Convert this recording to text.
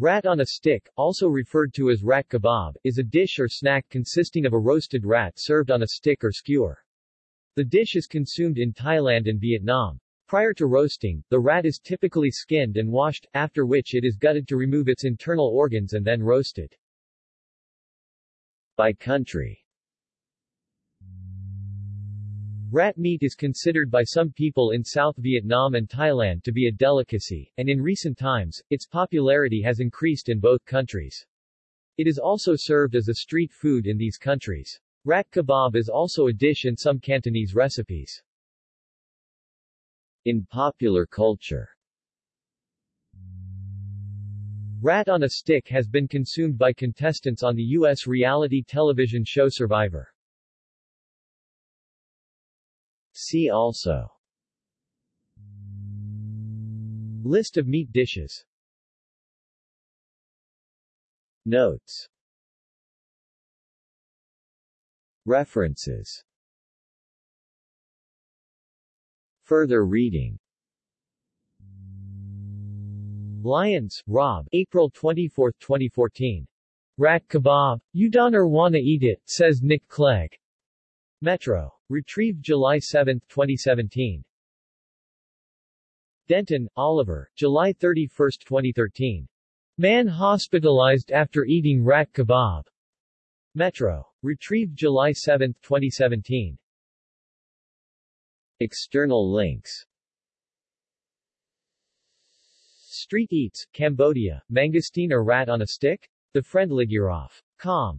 Rat on a stick, also referred to as rat kebab, is a dish or snack consisting of a roasted rat served on a stick or skewer. The dish is consumed in Thailand and Vietnam. Prior to roasting, the rat is typically skinned and washed, after which it is gutted to remove its internal organs and then roasted. By country Rat meat is considered by some people in South Vietnam and Thailand to be a delicacy, and in recent times, its popularity has increased in both countries. It is also served as a street food in these countries. Rat kebab is also a dish in some Cantonese recipes. In popular culture Rat on a Stick has been consumed by contestants on the U.S. reality television show Survivor. See also List of meat dishes Notes References Further reading Lyons, Rob, April 24, 2014. Rat kebab. You don't wanna eat it, says Nick Clegg. Metro. Retrieved July 7, 2017. Denton, Oliver, July 31, 2013. Man hospitalized after eating rat kebab. Metro. Retrieved July 7, 2017. External links Street Eats, Cambodia, mangosteen or rat on a stick? The Friend Ligurov. Com.